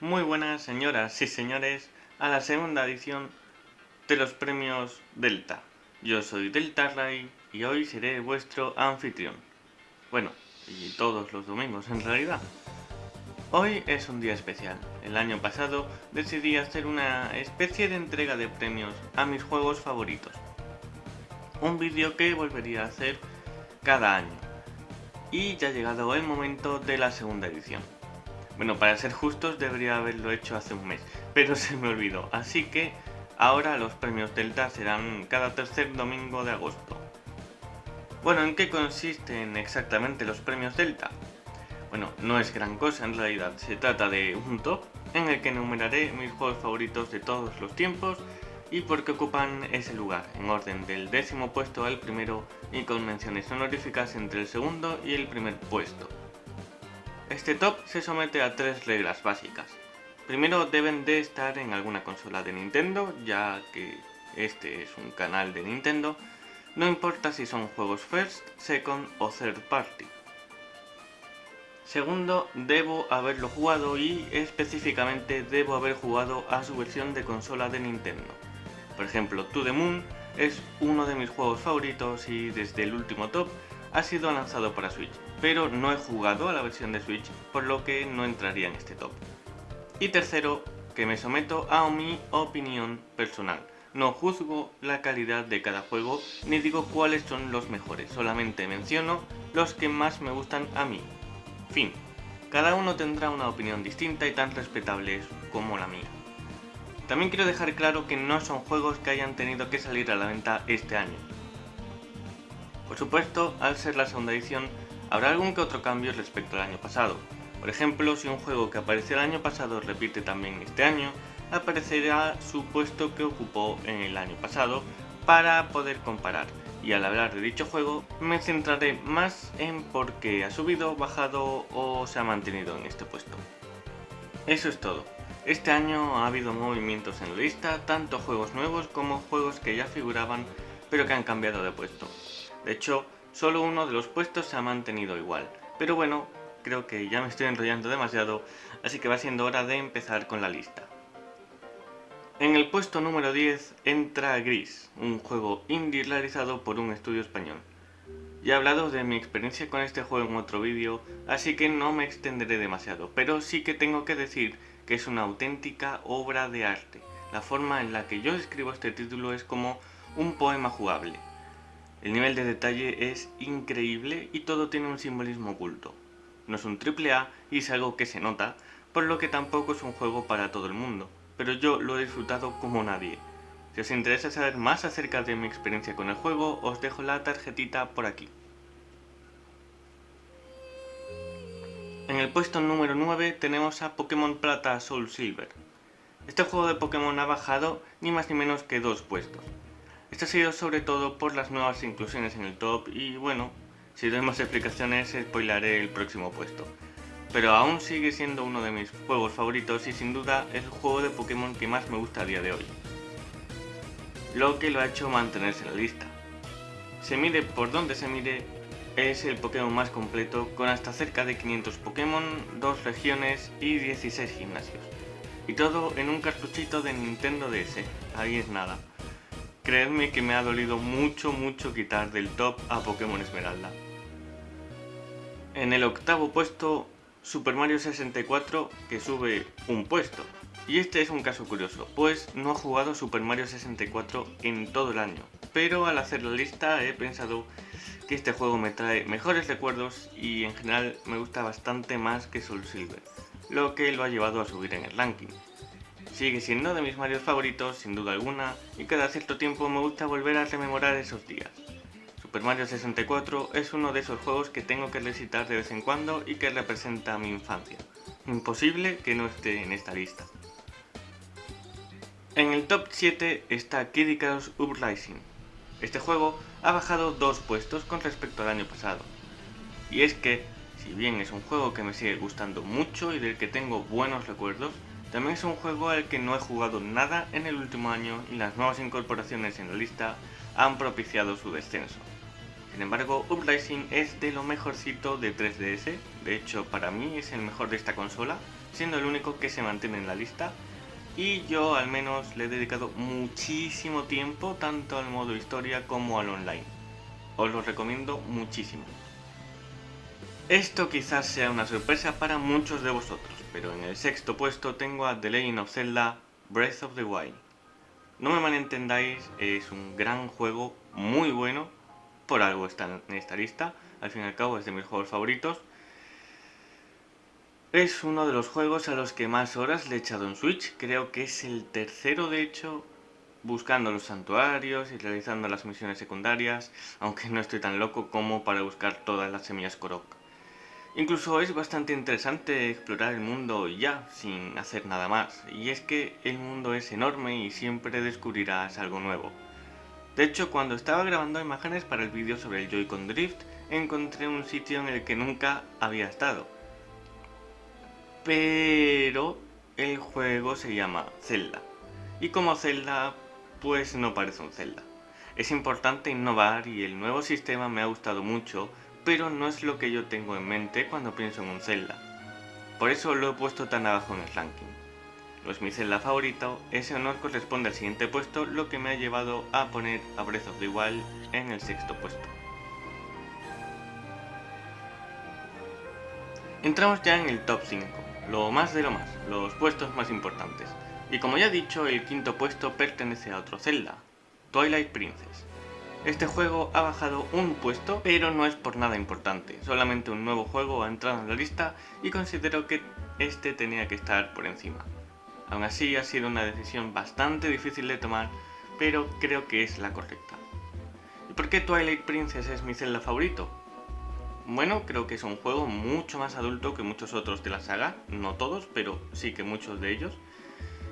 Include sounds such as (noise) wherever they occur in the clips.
Muy buenas señoras y señores a la segunda edición de los premios Delta. Yo soy Delta Ray y hoy seré vuestro anfitrión. Bueno, y todos los domingos en realidad. Hoy es un día especial. El año pasado decidí hacer una especie de entrega de premios a mis juegos favoritos. Un vídeo que volvería a hacer cada año. Y ya ha llegado el momento de la segunda edición. Bueno, para ser justos debería haberlo hecho hace un mes, pero (laughs) se me olvidó. Así que ahora los premios Delta serán cada tercer domingo de agosto. Bueno, ¿en qué consisten exactamente los premios Delta? Bueno, no es gran cosa en realidad, se trata de un top en el que enumeraré mis juegos favoritos de todos los tiempos y por qué ocupan ese lugar, en orden del décimo puesto al primero y con menciones honoríficas entre el segundo y el primer puesto. Este top se somete a tres reglas básicas. Primero deben de estar en alguna consola de Nintendo, ya que este es un canal de Nintendo, no importa si son juegos first, second o third party. Segundo, debo haberlo jugado y específicamente debo haber jugado a su versión de consola de Nintendo. Por ejemplo, To The Moon es uno de mis juegos favoritos y desde el último top ha sido lanzado para Switch, pero no he jugado a la versión de Switch, por lo que no entraría en este top. Y tercero, que me someto a mi opinión personal. No juzgo la calidad de cada juego, ni digo cuáles son los mejores, solamente menciono los que más me gustan a mí. Fin. Cada uno tendrá una opinión distinta y tan respetable como la mía. También quiero dejar claro que no son juegos que hayan tenido que salir a la venta este año. Por supuesto, al ser la segunda edición, habrá algún que otro cambio respecto al año pasado. Por ejemplo, si un juego que apareció el año pasado repite también este año, aparecerá su puesto que ocupó en el año pasado para poder comparar. Y al hablar de dicho juego, me centraré más en por qué ha subido, bajado o se ha mantenido en este puesto. Eso es todo. Este año ha habido movimientos en la lista, tanto juegos nuevos como juegos que ya figuraban pero que han cambiado de puesto. De hecho, solo uno de los puestos se ha mantenido igual. Pero bueno, creo que ya me estoy enrollando demasiado, así que va siendo hora de empezar con la lista. En el puesto número 10 entra Gris, un juego indie realizado por un estudio español. Ya he hablado de mi experiencia con este juego en otro vídeo, así que no me extenderé demasiado, pero sí que tengo que decir que es una auténtica obra de arte. La forma en la que yo escribo este título es como un poema jugable. El nivel de detalle es increíble y todo tiene un simbolismo oculto. No es un triple A y es algo que se nota, por lo que tampoco es un juego para todo el mundo, pero yo lo he disfrutado como nadie. Si os interesa saber más acerca de mi experiencia con el juego, os dejo la tarjetita por aquí. En el puesto número 9 tenemos a Pokémon Plata Soul Silver. Este juego de Pokémon ha bajado ni más ni menos que dos puestos. Esto ha sido sobre todo por las nuevas inclusiones en el top y bueno, si doy más explicaciones spoilaré el próximo puesto. Pero aún sigue siendo uno de mis juegos favoritos y sin duda es el juego de Pokémon que más me gusta a día de hoy. Lo que lo ha hecho mantenerse en la lista. Se mide por donde se mire, es el Pokémon más completo con hasta cerca de 500 Pokémon, 2 regiones y 16 gimnasios. Y todo en un cartuchito de Nintendo DS, ahí es nada. Creedme que me ha dolido mucho mucho quitar del top a Pokémon Esmeralda. En el octavo puesto, Super Mario 64, que sube un puesto. Y este es un caso curioso, pues no he jugado Super Mario 64 en todo el año. Pero al hacer la lista he pensado que este juego me trae mejores recuerdos y en general me gusta bastante más que Soul Silver, lo que lo ha llevado a subir en el ranking. Sigue siendo de mis Mario favoritos, sin duda alguna, y cada cierto tiempo me gusta volver a rememorar esos días. Super Mario 64 es uno de esos juegos que tengo que recitar de vez en cuando y que representa mi infancia. Imposible que no esté en esta lista. En el top 7 está Kid Icarus Uprising. Este juego ha bajado dos puestos con respecto al año pasado. Y es que, si bien es un juego que me sigue gustando mucho y del que tengo buenos recuerdos, también es un juego al que no he jugado nada en el último año y las nuevas incorporaciones en la lista han propiciado su descenso. Sin embargo, Uprising es de lo mejorcito de 3DS, de hecho para mí es el mejor de esta consola, siendo el único que se mantiene en la lista, y yo al menos le he dedicado muchísimo tiempo tanto al modo historia como al online. Os lo recomiendo muchísimo. Esto quizás sea una sorpresa para muchos de vosotros, pero en el sexto puesto tengo a The Legend of Zelda Breath of the Wild. No me malentendáis, es un gran juego, muy bueno, por algo está en esta lista, al fin y al cabo es de mis juegos favoritos. Es uno de los juegos a los que más horas le he echado en Switch, creo que es el tercero de hecho, buscando los santuarios y realizando las misiones secundarias, aunque no estoy tan loco como para buscar todas las semillas Korok. Incluso es bastante interesante explorar el mundo ya, sin hacer nada más, y es que el mundo es enorme y siempre descubrirás algo nuevo. De hecho, cuando estaba grabando imágenes para el vídeo sobre el Joy-Con Drift, encontré un sitio en el que nunca había estado. Pero el juego se llama Zelda, y como Zelda, pues no parece un Zelda. Es importante innovar y el nuevo sistema me ha gustado mucho, pero no es lo que yo tengo en mente cuando pienso en un Zelda. Por eso lo he puesto tan abajo en el ranking. No es mi Zelda favorito, ese honor corresponde al siguiente puesto, lo que me ha llevado a poner a Breath of the Wild en el sexto puesto. Entramos ya en el top 5, lo más de lo más, los puestos más importantes. Y como ya he dicho, el quinto puesto pertenece a otro Zelda, Twilight Princess. Este juego ha bajado un puesto, pero no es por nada importante, solamente un nuevo juego ha entrado en la lista y considero que este tenía que estar por encima. Aún así ha sido una decisión bastante difícil de tomar, pero creo que es la correcta. ¿Y por qué Twilight Princess es mi Zelda favorito? Bueno, creo que es un juego mucho más adulto que muchos otros de la saga, no todos, pero sí que muchos de ellos,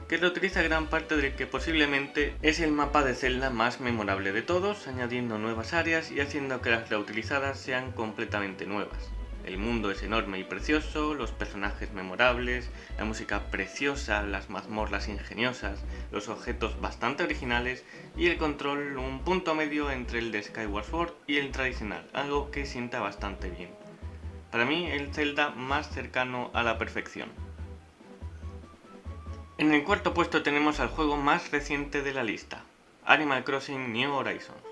que reutiliza gran parte del que posiblemente es el mapa de Zelda más memorable de todos, añadiendo nuevas áreas y haciendo que las reutilizadas sean completamente nuevas. El mundo es enorme y precioso, los personajes memorables, la música preciosa, las mazmorras ingeniosas, los objetos bastante originales y el control un punto medio entre el de Skyward Sword y el tradicional, algo que sienta bastante bien. Para mí el Zelda más cercano a la perfección. En el cuarto puesto tenemos al juego más reciente de la lista, Animal Crossing New Horizons.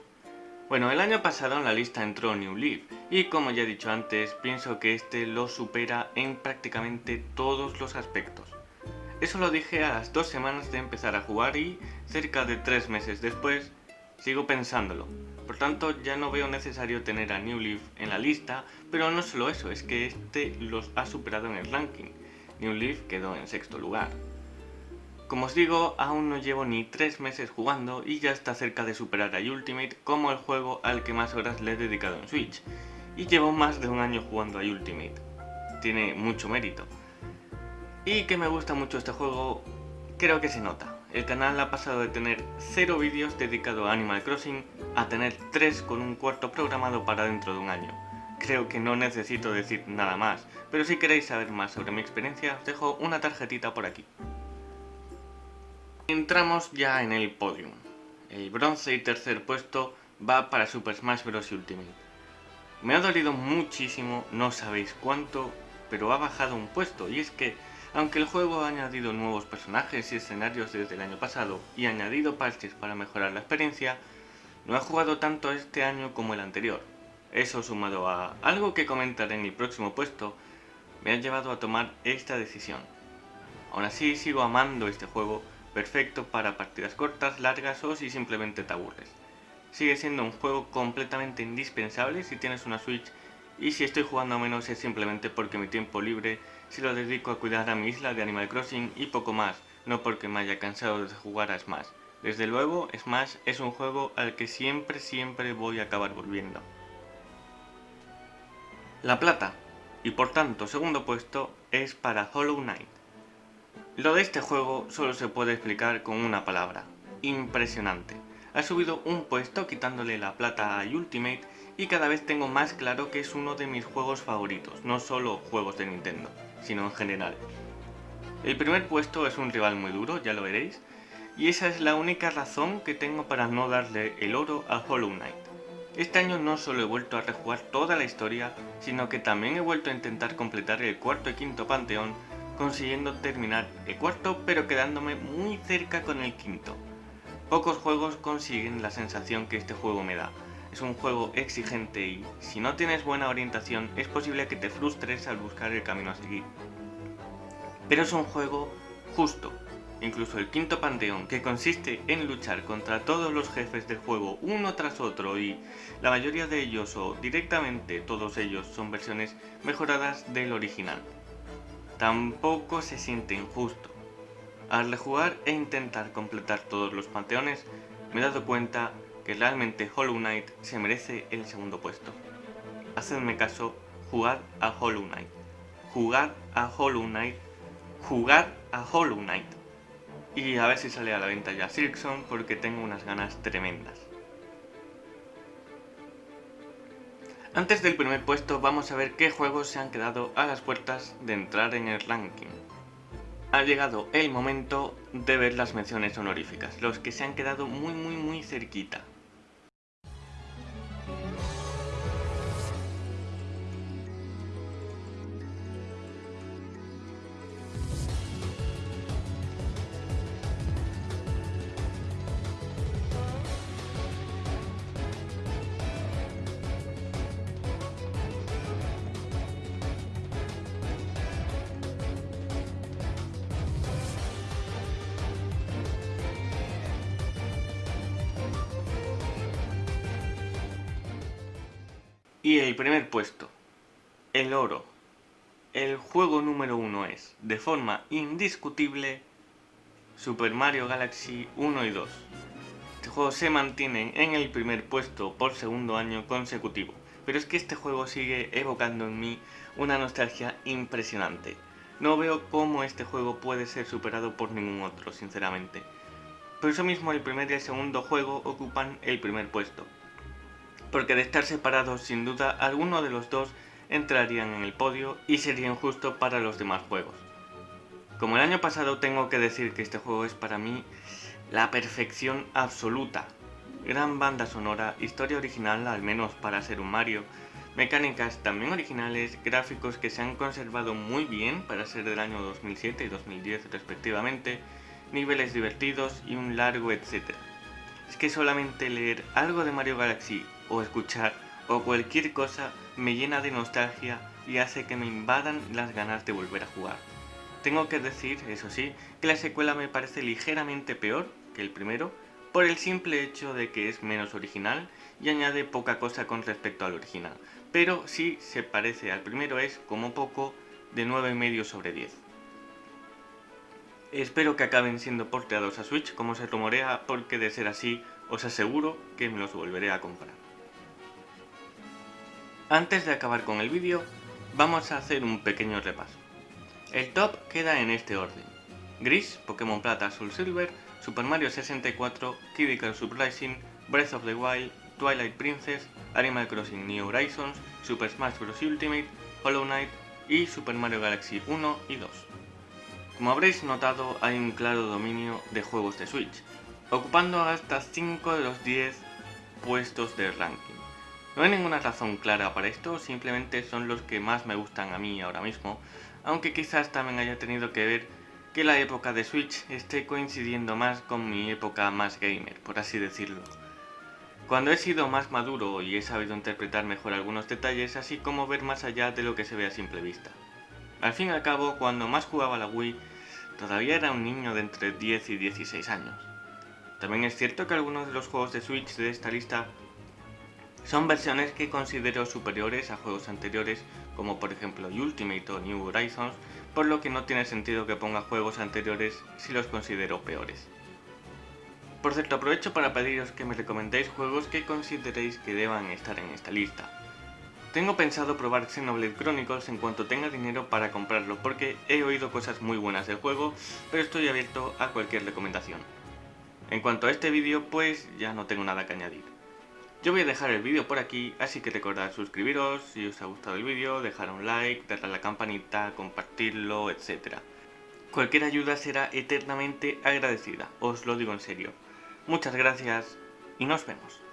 Bueno, el año pasado en la lista entró New Leaf, y como ya he dicho antes, pienso que este lo supera en prácticamente todos los aspectos. Eso lo dije a las dos semanas de empezar a jugar y, cerca de tres meses después, sigo pensándolo. Por tanto, ya no veo necesario tener a New Leaf en la lista, pero no solo eso, es que este los ha superado en el ranking. New Leaf quedó en sexto lugar. Como os digo, aún no llevo ni 3 meses jugando y ya está cerca de superar a Ultimate como el juego al que más horas le he dedicado en Switch. Y llevo más de un año jugando a Ultimate. Tiene mucho mérito. Y que me gusta mucho este juego, creo que se nota. El canal ha pasado de tener 0 vídeos dedicados a Animal Crossing a tener 3 con un cuarto programado para dentro de un año. Creo que no necesito decir nada más, pero si queréis saber más sobre mi experiencia os dejo una tarjetita por aquí. Entramos ya en el podium. El bronce y tercer puesto va para Super Smash Bros. Ultimate. Me ha dolido muchísimo, no sabéis cuánto, pero ha bajado un puesto, y es que, aunque el juego ha añadido nuevos personajes y escenarios desde el año pasado, y ha añadido parches para mejorar la experiencia, no ha jugado tanto este año como el anterior. Eso sumado a algo que comentaré en el próximo puesto, me ha llevado a tomar esta decisión. Aún así sigo amando este juego, perfecto para partidas cortas, largas o si simplemente te aburres. Sigue siendo un juego completamente indispensable si tienes una Switch y si estoy jugando menos es simplemente porque mi tiempo libre se lo dedico a cuidar a mi isla de Animal Crossing y poco más, no porque me haya cansado de jugar a Smash. Desde luego, Smash es un juego al que siempre siempre voy a acabar volviendo. La plata, y por tanto segundo puesto, es para Hollow Knight. Lo de este juego solo se puede explicar con una palabra, impresionante. Ha subido un puesto quitándole la plata a Ultimate y cada vez tengo más claro que es uno de mis juegos favoritos, no solo juegos de Nintendo, sino en general. El primer puesto es un rival muy duro, ya lo veréis, y esa es la única razón que tengo para no darle el oro a Hollow Knight. Este año no solo he vuelto a rejugar toda la historia, sino que también he vuelto a intentar completar el cuarto y quinto panteón, consiguiendo terminar el cuarto pero quedándome muy cerca con el quinto. Pocos juegos consiguen la sensación que este juego me da. Es un juego exigente y, si no tienes buena orientación, es posible que te frustres al buscar el camino a seguir. Pero es un juego justo, Incluso el quinto panteón, que consiste en luchar contra todos los jefes del juego uno tras otro y la mayoría de ellos o directamente todos ellos son versiones mejoradas del original. Tampoco se siente injusto. Al rejugar e intentar completar todos los panteones, me he dado cuenta que realmente Hollow Knight se merece el segundo puesto. Hacedme caso, jugad a Hollow Knight. Jugad a Hollow Knight. Jugad a Hollow Knight. Y a ver si sale a la venta ya Silkson porque tengo unas ganas tremendas. Antes del primer puesto vamos a ver qué juegos se han quedado a las puertas de entrar en el ranking. Ha llegado el momento de ver las menciones honoríficas, los que se han quedado muy muy muy cerquita. Y el primer puesto, el oro. El juego número uno es, de forma indiscutible, Super Mario Galaxy 1 y 2. Este juego se mantiene en el primer puesto por segundo año consecutivo, pero es que este juego sigue evocando en mí una nostalgia impresionante. No veo cómo este juego puede ser superado por ningún otro, sinceramente. Por eso mismo el primer y el segundo juego ocupan el primer puesto porque de estar separados sin duda alguno de los dos entrarían en el podio y sería injusto para los demás juegos. Como el año pasado tengo que decir que este juego es para mí la perfección absoluta. Gran banda sonora, historia original al menos para ser un Mario, mecánicas también originales, gráficos que se han conservado muy bien para ser del año 2007 y 2010 respectivamente, niveles divertidos y un largo etcétera. Es que solamente leer algo de Mario Galaxy o escuchar o cualquier cosa me llena de nostalgia y hace que me invadan las ganas de volver a jugar. Tengo que decir, eso sí, que la secuela me parece ligeramente peor que el primero, por el simple hecho de que es menos original y añade poca cosa con respecto al original, pero sí se parece al primero es, como poco, de 9,5 sobre 10. Espero que acaben siendo porteados a Switch como se rumorea, porque de ser así, os aseguro que me los volveré a comprar. Antes de acabar con el vídeo, vamos a hacer un pequeño repaso. El top queda en este orden. Gris, Pokémon Plata, Soul Silver, Super Mario 64, Kid Icarus Uprising, Breath of the Wild, Twilight Princess, Animal Crossing New Horizons, Super Smash Bros. Ultimate, Hollow Knight y Super Mario Galaxy 1 y 2. Como habréis notado, hay un claro dominio de juegos de Switch, ocupando hasta 5 de los 10 puestos del ranking. No hay ninguna razón clara para esto, simplemente son los que más me gustan a mí ahora mismo, aunque quizás también haya tenido que ver que la época de Switch esté coincidiendo más con mi época más gamer, por así decirlo. Cuando he sido más maduro y he sabido interpretar mejor algunos detalles, así como ver más allá de lo que se ve a simple vista. Al fin y al cabo, cuando más jugaba la Wii, todavía era un niño de entre 10 y 16 años. También es cierto que algunos de los juegos de Switch de esta lista son versiones que considero superiores a juegos anteriores como por ejemplo Ultimate o New Horizons, por lo que no tiene sentido que ponga juegos anteriores si los considero peores. Por cierto, aprovecho para pediros que me recomendéis juegos que consideréis que deban estar en esta lista. Tengo pensado probar Xenoblade Chronicles en cuanto tenga dinero para comprarlo, porque he oído cosas muy buenas del juego, pero estoy abierto a cualquier recomendación. En cuanto a este vídeo, pues ya no tengo nada que añadir. Yo voy a dejar el vídeo por aquí, así que recordad suscribiros si os ha gustado el vídeo, dejar un like, darle a la campanita, compartirlo, etc. Cualquier ayuda será eternamente agradecida, os lo digo en serio. Muchas gracias y nos vemos.